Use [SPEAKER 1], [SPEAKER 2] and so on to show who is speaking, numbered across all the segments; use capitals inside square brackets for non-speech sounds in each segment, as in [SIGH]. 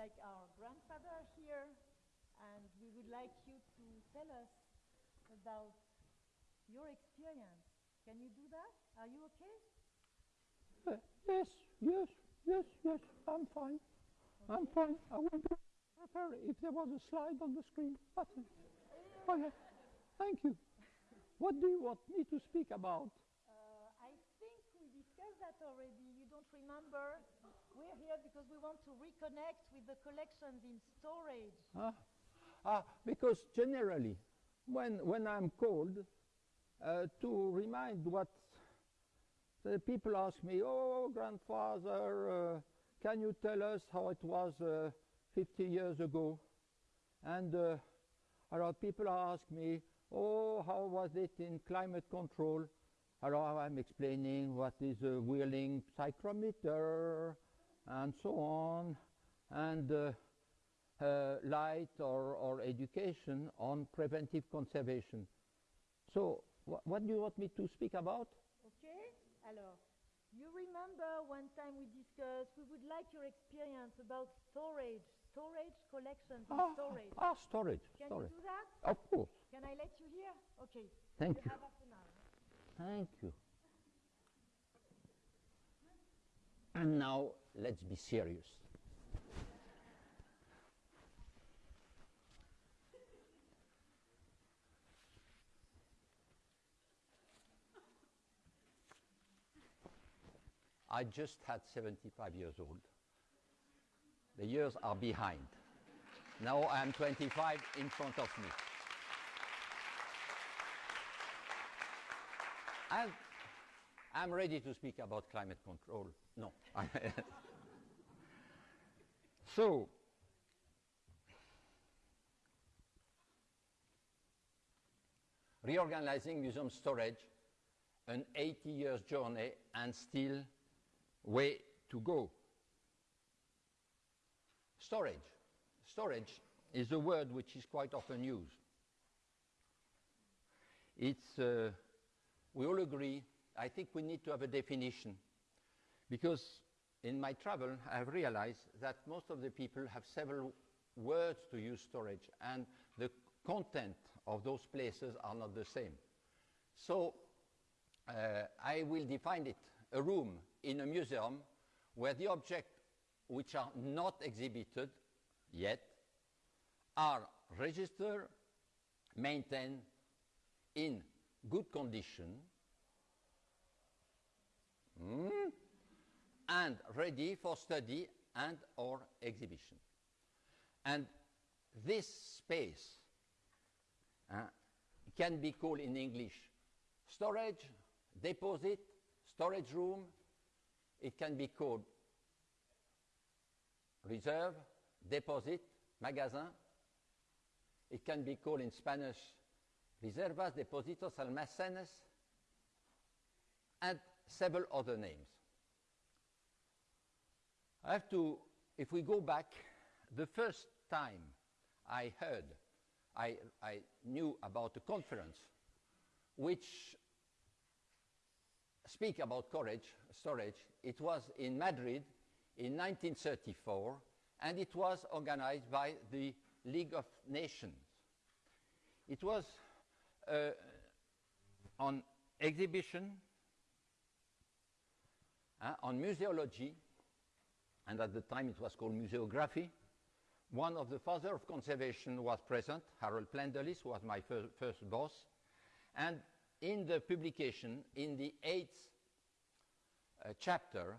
[SPEAKER 1] like our grandfather here, and we would like you to tell us about your experience. Can you do that? Are you okay?
[SPEAKER 2] Uh, yes, yes, yes, yes, I'm fine. I'm fine. I will be prepared if there was a slide on the screen. It. Okay, thank you. What do you want me to speak about?
[SPEAKER 1] Uh, I think we discussed that already. You don't remember? Here because we want to reconnect with the collections in storage.
[SPEAKER 2] Ah, ah, because generally, when, when I'm called uh, to remind what the people ask me, oh, grandfather, uh, can you tell us how it was uh, 50 years ago? And uh, a lot of people ask me, oh, how was it in climate control? Alors I'm explaining what is a whirling psychrometer and so on, and uh, uh, light or, or education on preventive conservation. So wh what do you want me to speak about?
[SPEAKER 1] Okay? Alors, you remember one time we discussed, we would like your experience about storage, storage collections
[SPEAKER 2] Ah,
[SPEAKER 1] storage.
[SPEAKER 2] ah, storage,
[SPEAKER 1] Can
[SPEAKER 2] storage.
[SPEAKER 1] you do that?
[SPEAKER 2] Of course.
[SPEAKER 1] Can I let you hear? Okay.
[SPEAKER 2] Thank
[SPEAKER 1] you.
[SPEAKER 2] you.
[SPEAKER 1] have half an hour.
[SPEAKER 2] Thank you. And now let's be serious. I just had 75 years old. The years are behind. Now I am 25 in front of me. And I'm ready to speak about climate control. No. [LAUGHS] so, reorganizing museum storage, an 80 years journey and still way to go. Storage. Storage is a word which is quite often used. It's, uh, we all agree, I think we need to have a definition because in my travel I have realized that most of the people have several words to use storage and the content of those places are not the same. So uh, I will define it a room in a museum where the objects which are not exhibited yet are registered, maintained in good condition, mm, and ready for study and or exhibition. And this space uh, can be called in English storage, deposit, storage room. It can be called reserve, deposit, magasin. It can be called in Spanish reservas, depósitos, almacenes, and several other names. I have to, if we go back, the first time I heard, I, I knew about a conference which speak about storage, storage, it was in Madrid in 1934, and it was organized by the League of Nations. It was uh, on exhibition, uh, on museology, and at the time it was called museography. One of the father of conservation was present, Harold Plenderleith, who was my fir first boss. And in the publication, in the eighth uh, chapter,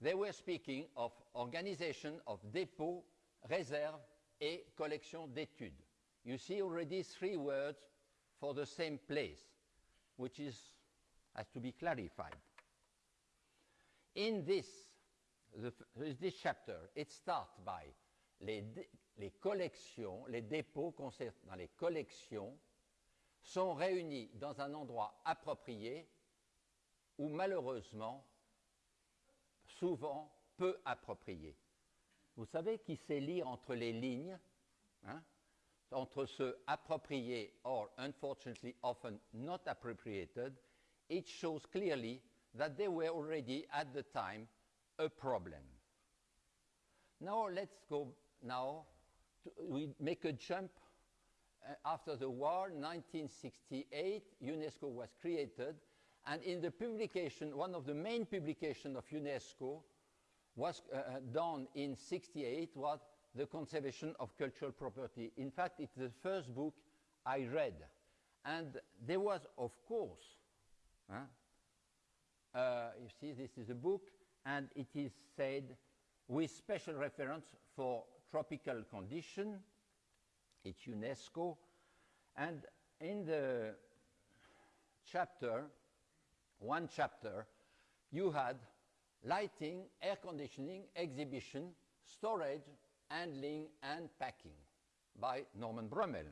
[SPEAKER 2] they were speaking of organization of dépôt, réserve, et collection d'études. You see already three words for the same place, which is, has to be clarified. In this, the, this chapter, it starts by les, collections, les dépôts dans les collections sont réunis dans un endroit approprié ou malheureusement souvent peu approprié. Vous savez qui sait lire entre les lignes, hein, entre ce approprié or unfortunately often not appropriated, it shows clearly that they were already at the time a problem. Now let's go now, to, we make a jump uh, after the war, 1968, UNESCO was created, and in the publication, one of the main publications of UNESCO was uh, uh done in 68 was the conservation of cultural property. In fact, it's the first book I read. And there was, of course, huh, uh, you see, this is a book, and it is said with special reference for tropical condition, it's UNESCO, and in the chapter, one chapter, you had lighting, air conditioning, exhibition, storage, handling, and packing by Norman Brummel.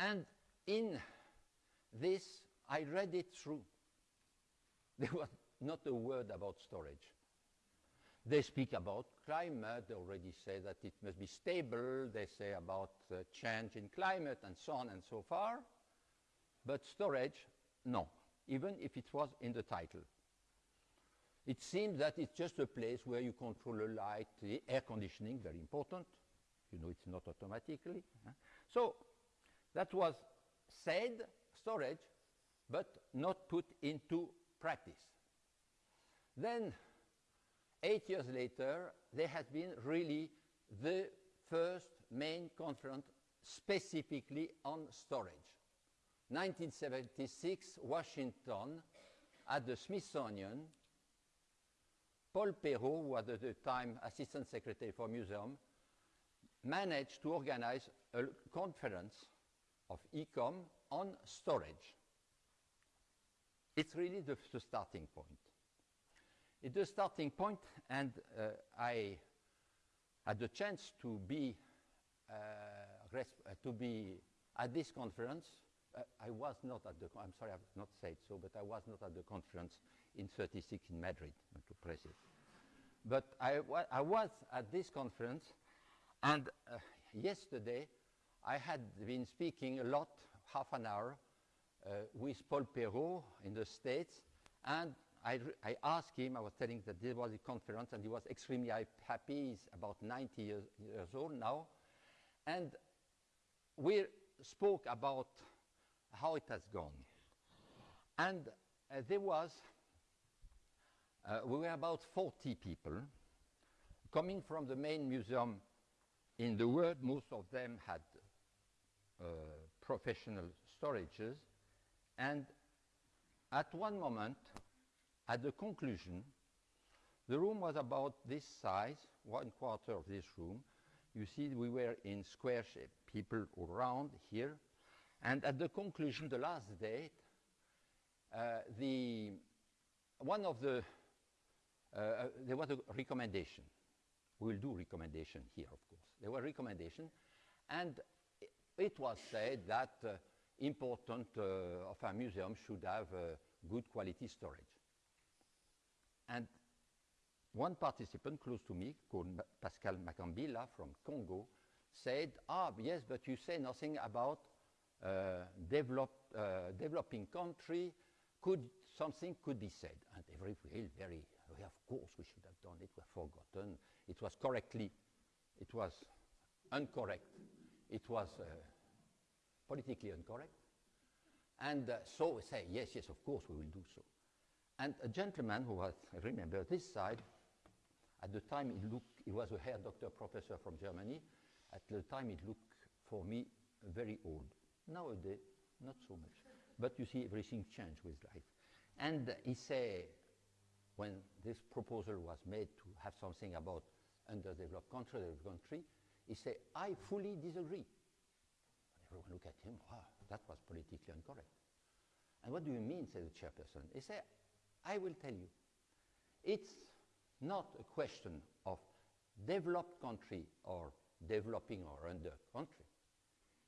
[SPEAKER 2] And in this, I read it through. [LAUGHS] There was not a word about storage. They speak about climate, they already say that it must be stable, they say about uh, change in climate and so on and so far. But storage, no, even if it was in the title. It seems that it's just a place where you control the light, the air conditioning, very important. You know it's not automatically. So that was said, storage, but not put into practice. Then, eight years later, there has been really the first main conference specifically on storage. 1976, Washington, at the Smithsonian, Paul Perrot, who was at the time Assistant Secretary for Museum, managed to organize a conference of ICOM on storage. It's really the, the starting point. It's the starting point, and uh, I had the chance to be, uh, uh, to be at this conference. Uh, I was not at the, I'm sorry, I've not said so, but I was not at the conference in 36 in Madrid, to press it. But I, wa I was at this conference, and uh, yesterday I had been speaking a lot, half an hour, uh, with Paul Perrot in the States, and I, I, asked him, I was telling that there was a conference, and he was extremely happy. He's about 90 years, years old now. And we spoke about how it has gone. And uh, there was uh, we were about 40 people coming from the main museum in the world. Most of them had uh, professional storages. And at one moment, at the conclusion, the room was about this size, one quarter of this room. You see, we were in square shape, people around here. And at the conclusion, the last date, uh, the, one of the uh, uh, there was a recommendation. We will do recommendation here, of course. There were recommendation, and it was said that uh, important uh, of a museum should have uh, good quality storage. And one participant close to me, called Pascal Makambila from Congo, said, ah, yes, but you say nothing about uh, developed, developing country. Could something could be said? And everybody very very. of course we should have done it, we have forgotten. It was correctly, it was incorrect, it was uh, politically incorrect. And uh, so we say, yes, yes, of course we will do so. And a gentleman who was, I remember this side, at the time he looked, he was a hair doctor professor from Germany. At the time it looked for me very old. Nowadays, not so much. But you see, everything changed with life. And he said, when this proposal was made to have something about underdeveloped country, country, he said, I fully disagree. And everyone looked at him, wow, that was politically incorrect. And what do you mean, said the chairperson? He said, I will tell you. It's not a question of developed country or developing or under country.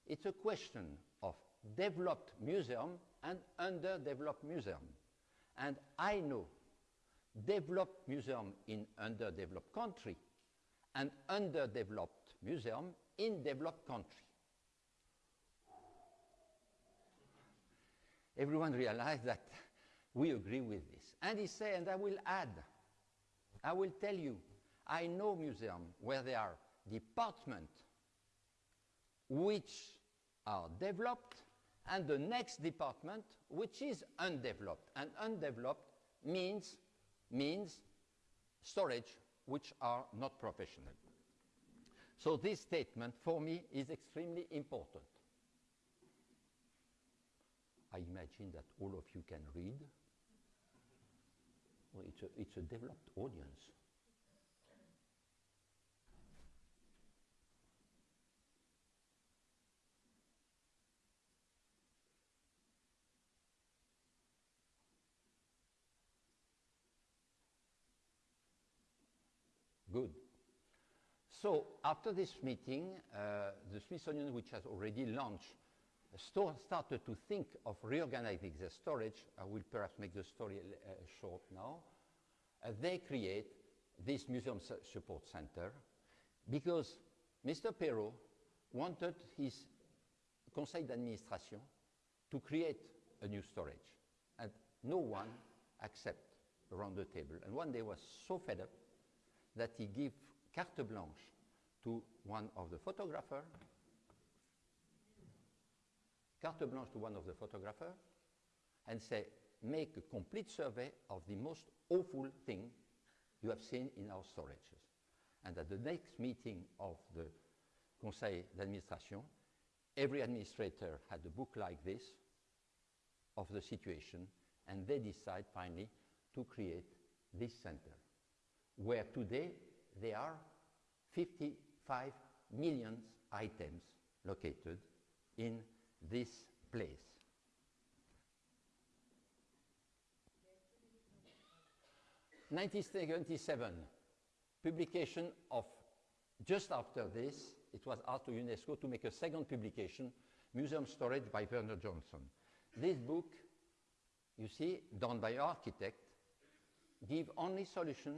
[SPEAKER 2] It's a question of developed museum and underdeveloped museum. And I know developed museum in underdeveloped country and underdeveloped museum in developed country. Everyone realized that we agree with this. And he said, and I will add, I will tell you, I know museums where there are departments which are developed and the next department which is undeveloped. And undeveloped means, means storage which are not professional. So this statement for me is extremely important. I imagine that all of you can read. Well, it's, a, it's a developed audience. Good. So after this meeting, uh, the Smithsonian, which has already launched, started to think of reorganizing the storage. I will perhaps make the story uh, short now. Uh, they create this museum su- support center because Mr. Perrot wanted his conseil d'administration to create a new storage, and no one accepted around the table. And one day was so fed up that he gave carte blanche to one of the photographers, carte blanche to one of the photographers, and say, make a complete survey of the most awful thing you have seen in our storages. And at the next meeting of the Conseil d'administration, every administrator had a book like this of the situation, and they decide finally to create this center, where today there are 55 million items located in this place. Nineteen seventy-seven, publication of just after this, it was asked to UNESCO to make a second publication, Museum Storage by Verner Johnson. This book, you see, done by architect, give only solution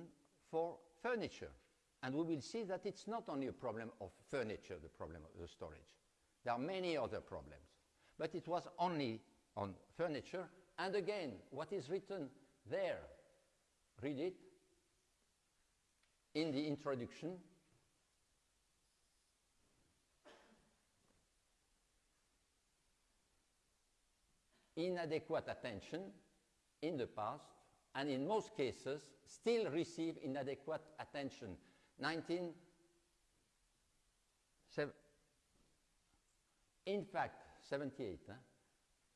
[SPEAKER 2] for furniture. And we will see that it's not only a problem of furniture, the problem of the storage. There are many other problems. But it was only on furniture. And again, what is written there, read it in the introduction. Inadequate attention in the past and in most cases still receive inadequate attention. 19, sev- in fact, 78, huh?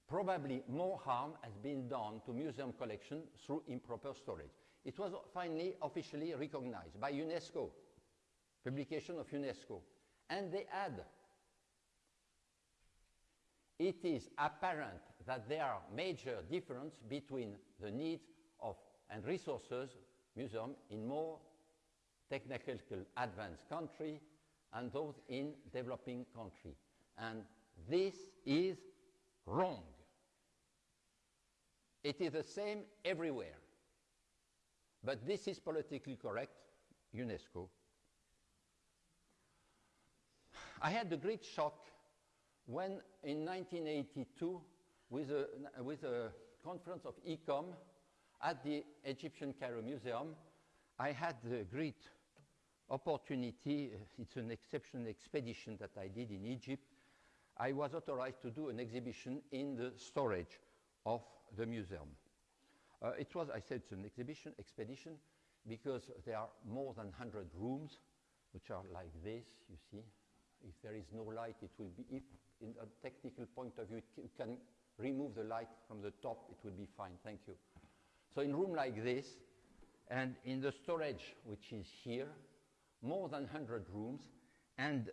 [SPEAKER 2] probably more harm has been done to museum collection through improper storage. It was finally officially recognized by UNESCO, publication of UNESCO, and they add, it is apparent that there are major difference between the needs of and resources museum in more technical advanced country and those in developing country. And this is wrong. It is the same everywhere. But this is politically correct, UNESCO. I had a great shock when in 1982, with a, with a conference of ICOM, at the Egyptian Cairo Museum, I had the great opportunity, it's an exceptional expedition that I did in Egypt. I was authorized to do an exhibition in the storage of the museum. Uh, it was, I said, an exhibition, expedition, because there are more than 100 rooms, which are like this, you see. If there is no light, it will be, if in a technical point of view, you can remove the light from the top, it will be fine, thank you. So in room like this, and in the storage, which is here, more than 100 rooms, and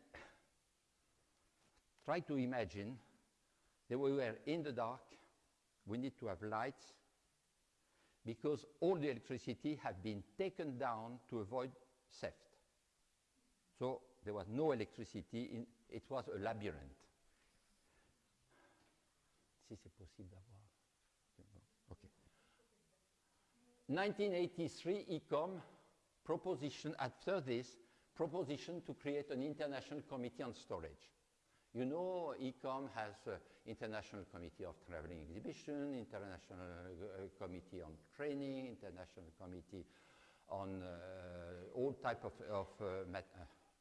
[SPEAKER 2] try to imagine that we were in the dark, we need to have lights, because all the electricity had been taken down to avoid theft. So there was no electricity, in, it was a labyrinth. Si c'est possible d'avoir. Okay. 1983 ICOM proposition after this proposition to create an international committee on storage. You know, ICOM has uh, international committee of traveling exhibition, international uh, committee on training, international committee on uh, all type of, of uh, uh,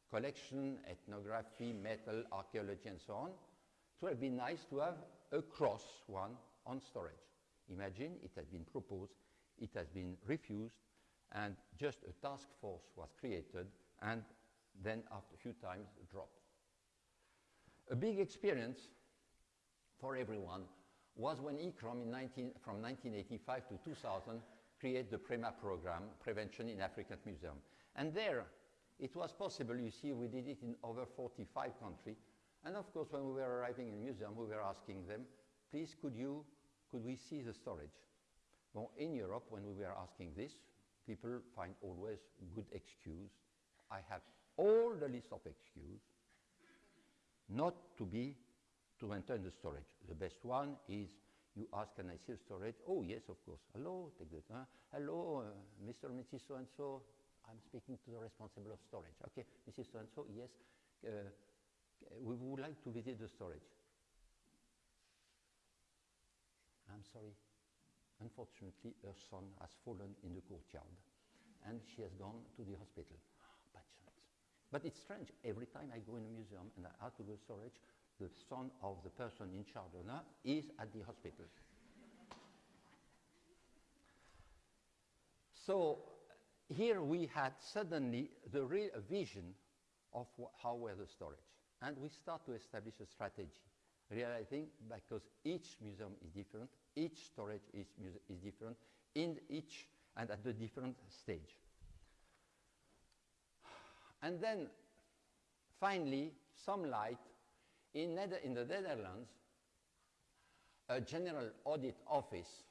[SPEAKER 2] collection, ethnography, metal, archaeology, and so on. It would have been nice to have a cross one on storage. Imagine it had been proposed, it has been refused, and just a task force was created and then after a few times dropped. A big experience for everyone was when ICCROM in 19, from 1985 to 2000 created the PREMA program, Prevention in African Museum. And there, it was possible, you see, we did it in over 45 countries. And of course, when we were arriving in museum, we were asking them, please, could you, could we see the storage? Well, in Europe, when we were asking this, people find always good excuse. I have all the list of excuse not to be to enter the storage. The best one is you ask, can I see the storage? Oh, yes, of course. Hello, take that. Huh? Hello, uh, Mr. and Mrs. So-and-so. I'm speaking to the responsible of storage. Okay, Mrs. So-and-so, yes. Uh, we would like to visit the storage. I'm sorry. Unfortunately, her son has fallen in the courtyard and she has gone to the hospital. But it's strange. Every time I go in a museum and I have to go to storage, the son of the person in charge of that is at the hospital. so here we had suddenly the real vision of how were the storage. And we start to establish a strategy, realizing because each museum is different, each storage is, is different, in each and at the different stage. And then finally, some light in, in the Netherlands, a general audit office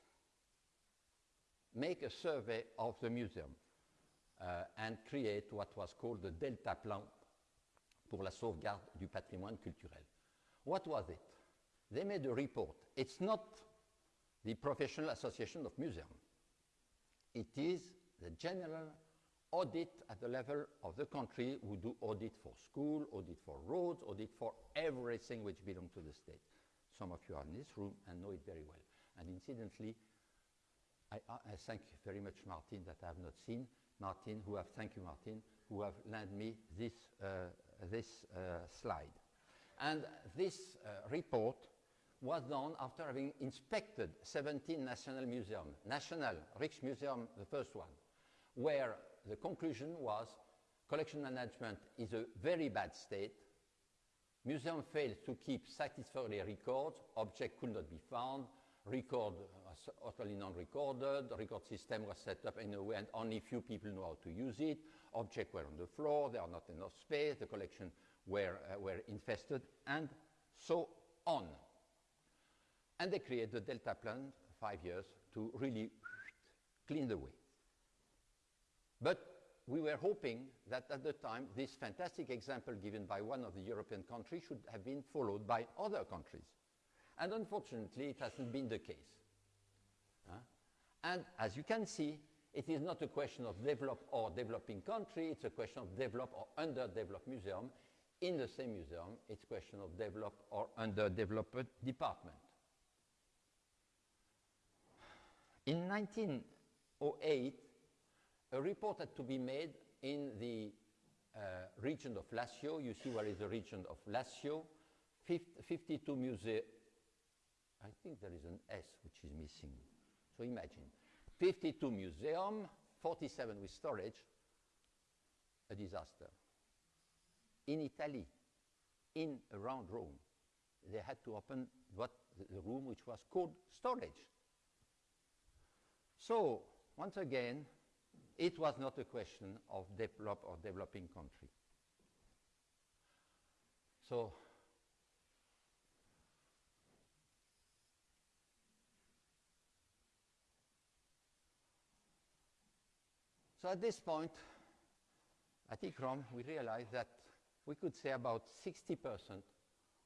[SPEAKER 2] make a survey of the museum uh, and create what was called the Delta Plan pour la sauvegarde du patrimoine culturel. What was it? They made a report. It's not the Professional Association of Museums. It is the general audit at the level of the country who do audit for school, audit for roads, audit for everything which belongs to the state. Some of you are in this room and know it very well. And incidentally, I, I, thank you very much Martin that I have not seen. Martin, who have, thank you Martin, who have lent me this, uh, this uh, slide. And this uh, report was done after having inspected 17 national museums. National, Rijksmuseum, the first one, where the conclusion was collection management is a very bad state. Museum failed to keep satisfactory records. Object could not be found. Record was utterly non-recorded. Record system was set up in a way and only few people know how to use it. Objects were on the floor. There are not enough space. The collection were, uh, were infested and so on. And they created the Delta Plan, five years, to really clean the way. But we were hoping that at the time, this fantastic example given by one of the European countries should have been followed by other countries. And unfortunately, it hasn't been the case. Uh, and as you can see, it is not a question of developed or developing country, it's a question of developed or underdeveloped museum. In the same museum, it's a question of developed or underdeveloped department. In 1908, a report had to be made in the uh, region of Lazio. You see where is the region of Lazio. 52 museums. I think there is an S which is missing. So imagine 52 museums, 47 with storage, a disaster. In Italy, in around Rome, they had to open what the room which was called storage. So once again, it was not a question of develop or developing country. So So at this point, at ICCROM, we realized that we could say about 60%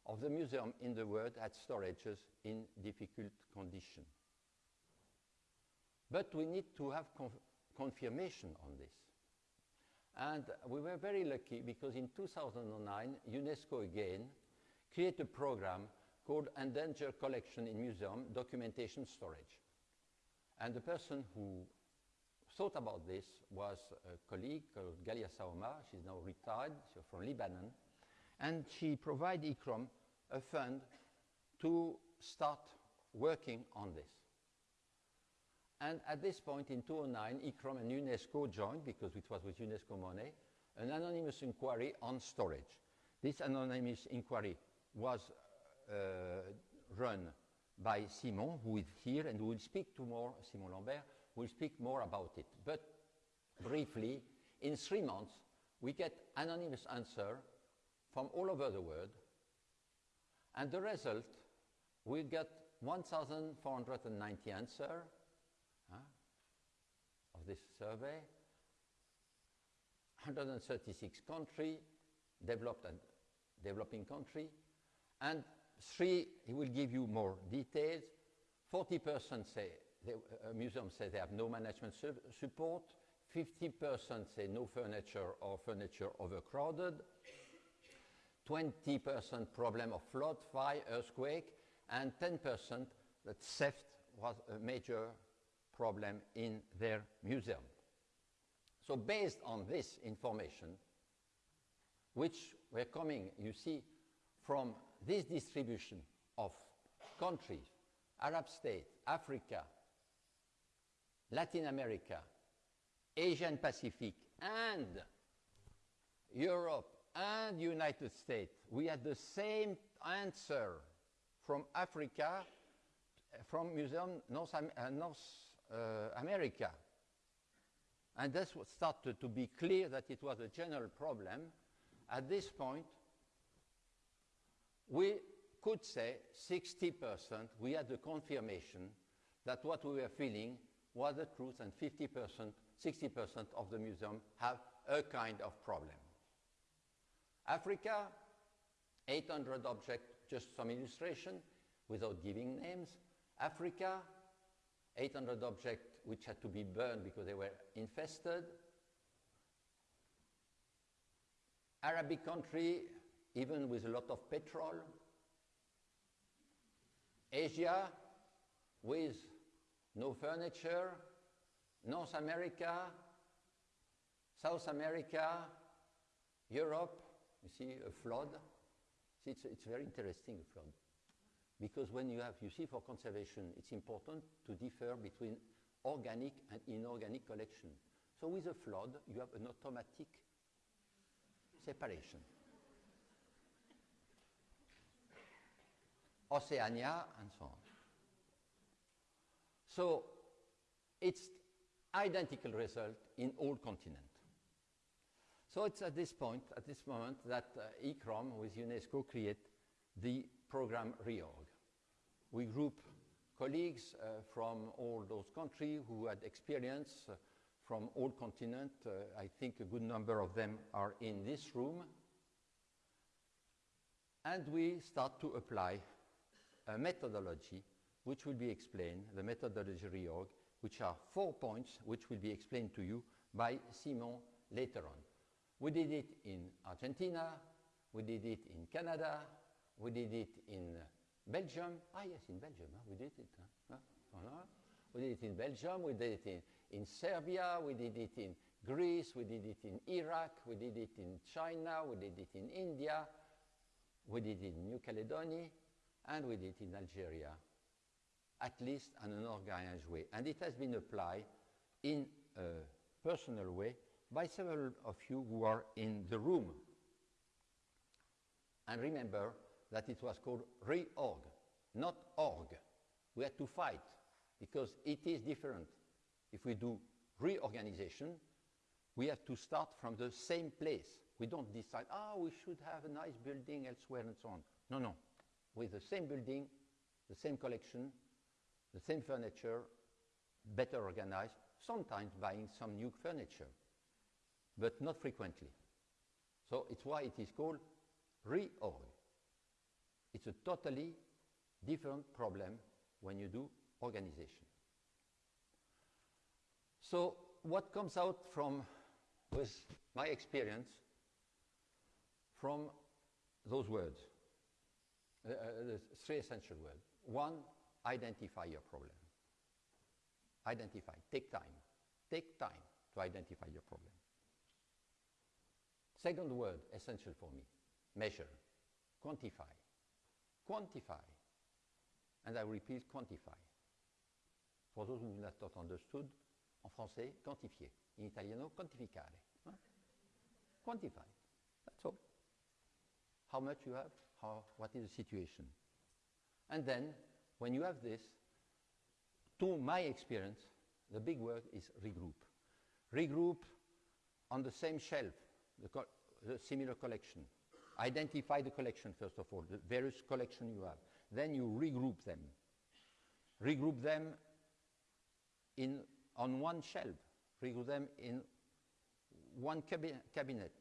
[SPEAKER 2] of the museum in the world had storages in difficult condition. But we need to have confirmation on this. And we were very lucky because in 2009, UNESCO again created a program called Endangered Collection in Museum Documentation Storage. And the person who thought about this was a colleague called Galia Saouma. She's now retired, she's from Lebanon. And she provided ICCROM a fund to start working on this. And at this point in 2009, ICCROM and UNESCO joined, because it was with UNESCO money, an anonymous inquiry on storage. This anonymous inquiry was uh, run by Simon, who is here and who will speak to more, Simon Lambert, will speak more about it. But briefly, in three months, we get anonymous answer from all over the world. And the result, we get 1,490 answers huh, of this survey, 136 countries, developed and developing country, and three, he will give you more details. 40% say, the uh, museum say they have no management su support, 50% say no furniture or furniture overcrowded, 20% problem of flood, fire, earthquake, and 10% that theft was a major problem in their museum. So based on this information, which were coming, you see, from this distribution of countries, Arab states, Africa, Latin America, Asia and Pacific, and Europe and United States, we had the same answer from Africa, from Museum North, uh, North Uh, America. And this started to be clear that it was a general problem. At this point, we could say 60%, we had the confirmation that what we were feeling was the truth and 50%, 60% of the museum have a kind of problem. Africa, 800 objects, just some illustration without giving names. Africa, 800 objects which had to be burned because they were infested. Arabic country, even with a lot of petrol. Asia, with no furniture. North America, South America, Europe, you see a flood. It's, it's very interesting, a flood. Because when you have, you see, for conservation, it's important to differ between organic and inorganic collection. So with a flood, you have an automatic separation. Oceania, and so on. So it's identical result in all continents. So it's at this point, at this moment, that uh, ICCROM with UNESCO create the program REORG. We group colleagues uh, from all those countries who had experience uh, from all continents. Uh, I think a good number of them are in this room. And we start to apply a methodology which will be explained, the methodology reorg, which are four points which will be explained to you by Simon later on. We did it in Argentina, we did it in Canada, we did it in Belgium. Ah, yes, in Belgium, huh? we did it. Huh? Huh? We did it in Belgium, we did it in, in Serbia, we did it in Greece, we did it in Iraq, we did it in China, we did it in India, we did it in New Caledonia, and we did it in Algeria, at least in an organized way. And it has been applied in a personal way by several of you who are in the room. And remember that it was called reorg, not org. We had to fight because it is different. If we do reorganization, we have to start from the same place. We don't decide, ah, oh, we should have a nice building elsewhere and so on. No, no. With the same building, the same collection, the same furniture, better organized, sometimes buying some new furniture, but not frequently. So it's why it is called reorg. It's a totally different problem when you do organization. So what comes out from, with my experience, from those words, uh, uh, the three essential words. One, identify your problem. Identify, take time. Take time to identify your problem. Second word, essential for me, measure, quantify. Quantify. And I repeat, quantify. For those who have not understood, en français, quantifier. In italiano, quantificare. Huh? Quantify. That's all. How much you have, how, what is the situation. And then, when you have this, to my experience, the big word is regroup. Regroup on the same shelf, the, co the similar collection. Identify the collection, first of all, the various collection you have. Then you regroup them. Regroup them in, on one shelf. Regroup them in one cabi cabinet.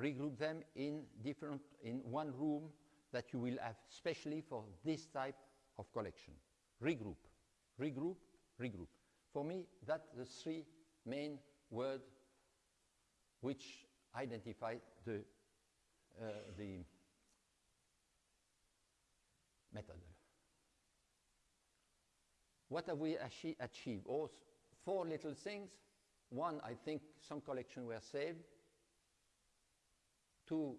[SPEAKER 2] Regroup them in different, in one room that you will have specially for this type of collection. Regroup, regroup, regroup. For me, that's the three main words which identify the, the method. What have we achi achieved? Oh, four little things. One, I think some collections were saved. Two,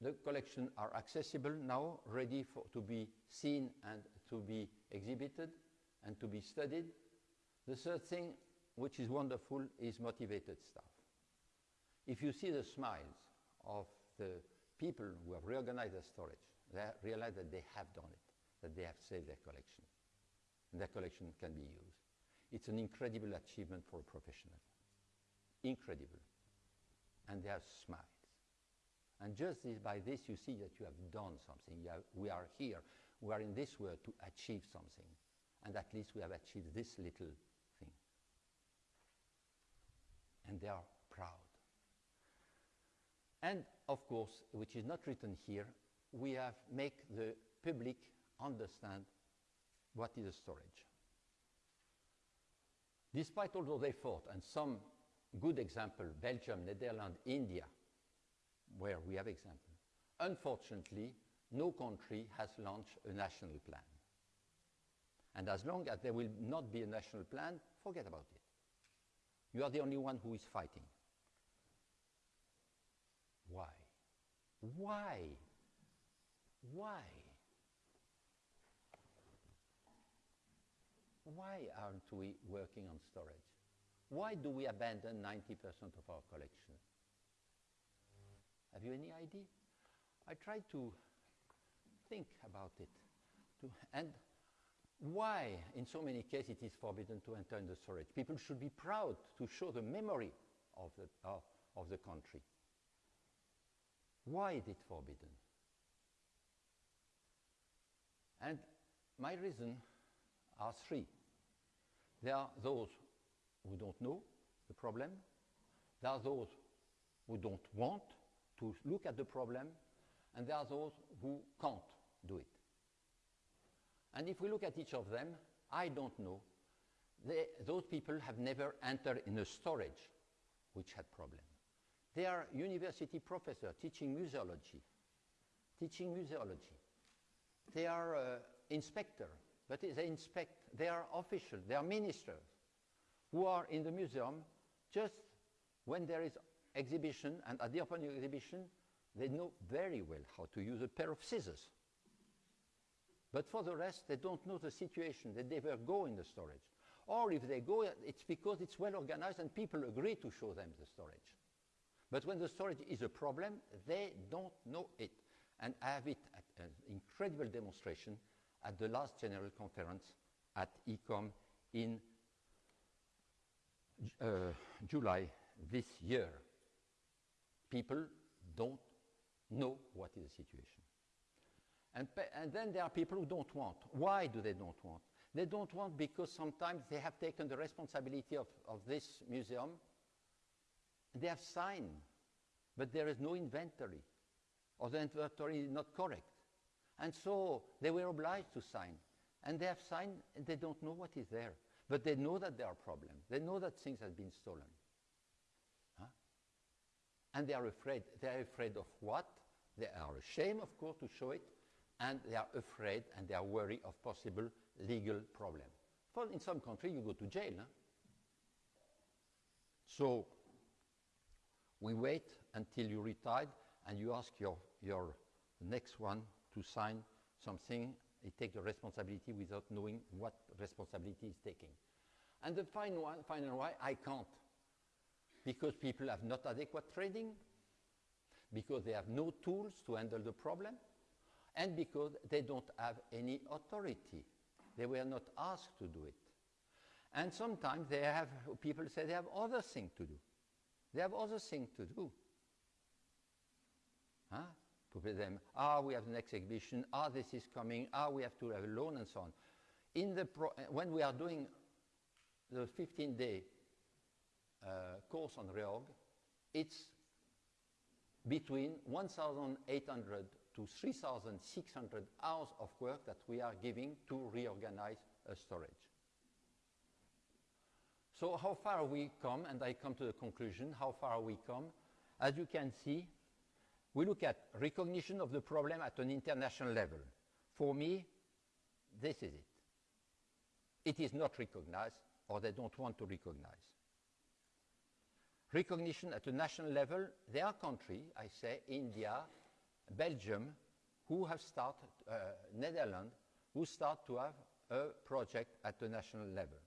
[SPEAKER 2] the collections are accessible now, ready for, to be seen and to be exhibited and to be studied. The third thing, which is wonderful, is motivated staff. If you see the smiles of the people who have reorganized their storage, they realize that they have done it, that they have saved their collection, and their collection can be used. It's an incredible achievement for a professional. Incredible. And they have smiles. And just this, by this, you see that you have done something. Have, we are here. We are in this world to achieve something. And at least we have achieved this little thing. And they are. And of course, which is not written here, we have make the public understand what is a storage. Despite all those efforts and some good example, Belgium, Netherlands, India, where we have example, unfortunately, no country has launched a national plan. And as long as there will not be a national plan, forget about it. You are the only one who is fighting. Why? Why? Why? Why aren't we working on storage? Why do we abandon 90% of our collection? Have you any idea? I tried to think about it. To, and why, in so many cases, it is forbidden to enter in the storage? People should be proud to show the memory of the, uh, of the country. Why is it forbidden? And my reasons are three. There are those who don't know the problem. There are those who don't want to look at the problem. And there are those who can't do it. And if we look at each of them, I don't know. They, those people have never entered in a storage which had problem. They are university professors teaching museology, teaching museology. They are uh, inspector, but they inspect. They are official. They are ministers who are in the museum just when there is exhibition and at the opening exhibition, they know very well how to use a pair of scissors. But for the rest, they don't know the situation. They never go in the storage. Or if they go, it's because it's well organized and people agree to show them the storage. But when the storage is a problem, they don't know it. And I have it at an incredible demonstration at the last general conference at ICOM in uh, July this year. People don't know what is the situation. And, and, then there are people who don't want. Why do they don't want? They don't want because sometimes they have taken the responsibility of, of this museum. They have signed, but there is no inventory, or the inventory is not correct. And so they were obliged to sign. And they have signed, and they don't know what is there. But they know that there are problems. They know that things have been stolen. Huh? And they are afraid. They are afraid of what? They are ashamed, of course, to show it, and they are afraid and they are worried of possible legal problems. For in some country, you go to jail. Huh? So we wait until you retired and you ask your, your next one to sign something. He takes the responsibility without knowing what responsibility he's taking. And the final one, final why, I can't. Because people have not adequate training, because they have no tools to handle the problem, and because they don't have any authority. They were not asked to do it. And sometimes they have, people say they have other things to do. They have other things to do. Huh? To them, ah, we have the next exhibition, ah, this is coming, ah, we have to have a loan, and so on. In the pro- when we are doing the 15 day uh, course on reorg, it's between 1,800 to 3,600 hours of work that we are giving to reorganize a storage. So how far we come, and I come to the conclusion, how far we come. As you can see, we look at recognition of the problem at an international level. For me, this is it. It is not recognized, or they don't want to recognize. Recognition at a national level, there are countries, I say, India, Belgium, who have started, uh, Netherlands, who start to have a project at the national level.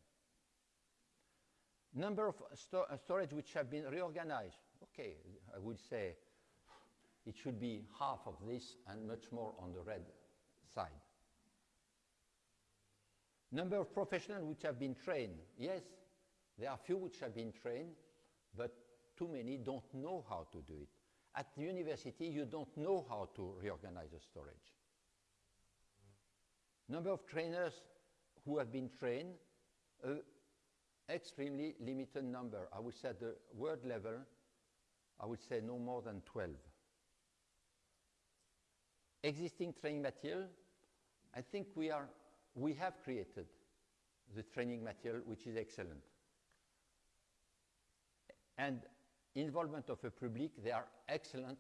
[SPEAKER 2] Number of sto uh, storage which have been reorganized. Okay, I would say it should be half of this and much more on the red side. Number of professionals which have been trained. Yes, there are few which have been trained, but too many don't know how to do it. At the university, you don't know how to reorganize a storage. Number of trainers who have been trained, uh, extremely limited number. I would say at the world level, I would say no more than 12. Existing training material, I think we, are, we have created the training material which is excellent. And involvement of a public, they are excellent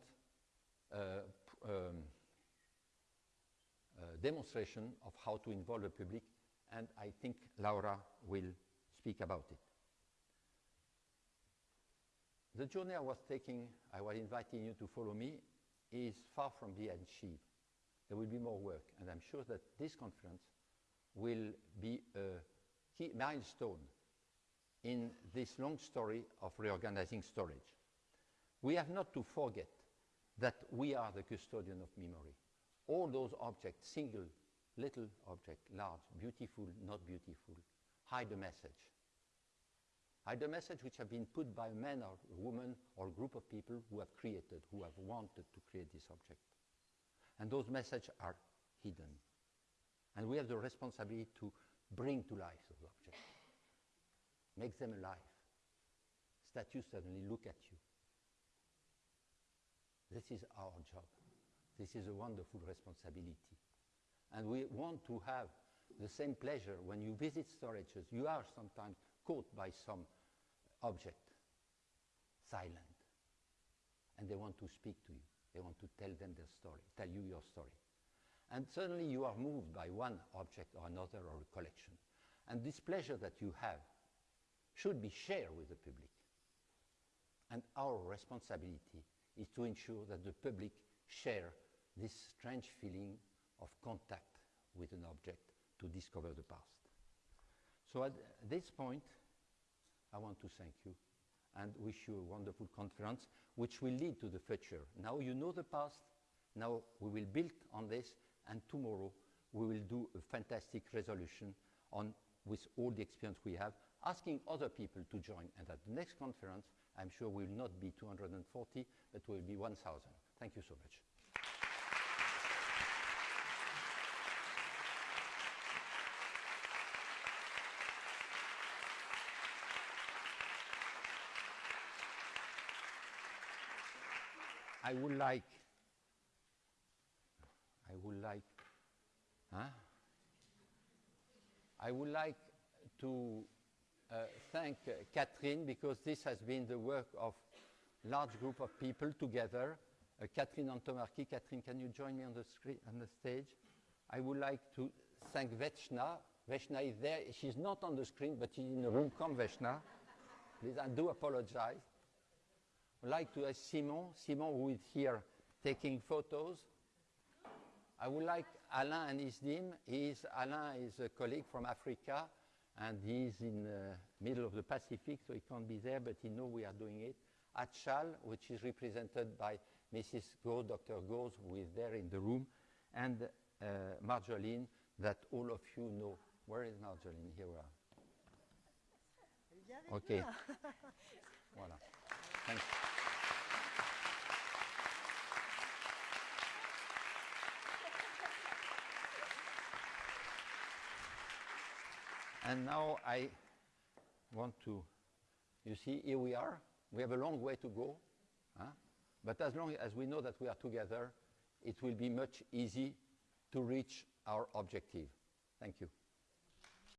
[SPEAKER 2] uh, um, uh, demonstration of how to involve the public, and I think Laura will speak about it. The journey I was taking, I was inviting you to follow me, is far from being achieved. There will be more work, and I'm sure that this conference will be a key milestone in this long story of reorganizing storage. We have not to forget that we are the custodian of memory. All those objects, single, little object, large, beautiful, not beautiful, hide a message. Hide a message which have been put by a man or a woman or a group of people who have created, who have wanted to create this object. And those messages are hidden. And we have the responsibility to bring to life those objects make them alive. Statues suddenly look at you. This is our job. This is a wonderful responsibility. And we want to have the same pleasure when you visit storages. You are sometimes caught by some object, silent. And they want to speak to you. They want to tell them their story, tell you your story. And suddenly you are moved by one object or another or a collection. And this pleasure that you have should be shared with the public. And our responsibility is to ensure that the public share this strange feeling of contact with an object to discover the past. So at this point, I want to thank you and wish you a wonderful conference which will lead to the future. Now you know the past, now we will build on this, and tomorrow we will do a fantastic resolution on, with all the experience we have asking other people to join. And at the next conference, I'm sure will not be 240, but will be 1,000. Thank you so much. I would like, I would like, huh? I would like to uh, thank uh, Catherine because this has been the work of large group of people together. Uh, Catherine Antomarchi. Catherine, can you join me on the, screen, on the stage? I would like to thank Vechna. Vechna is there. She's not on the screen, but she's in the room. Come, Vechna. please. I do apologize. I'd like to ask Simon, Simon who is here taking photos. I would like Alain and his team. He's, Alain is a colleague from Africa, and he's in the middle of the Pacific, so he can't be there, but he knows we are doing it. Achal, which is represented by Mrs. Go, Dr. Goes, who is there in the room, and uh, Marjolaine, that all of you know. Where is Marjolaine? Here we are. OK. [LAUGHS] voilà. Thanks. And now I want to, you see, here we are. We have a long way to go. Huh? But as long as we know that we are together, it will be much easy to reach our objective. Thank you.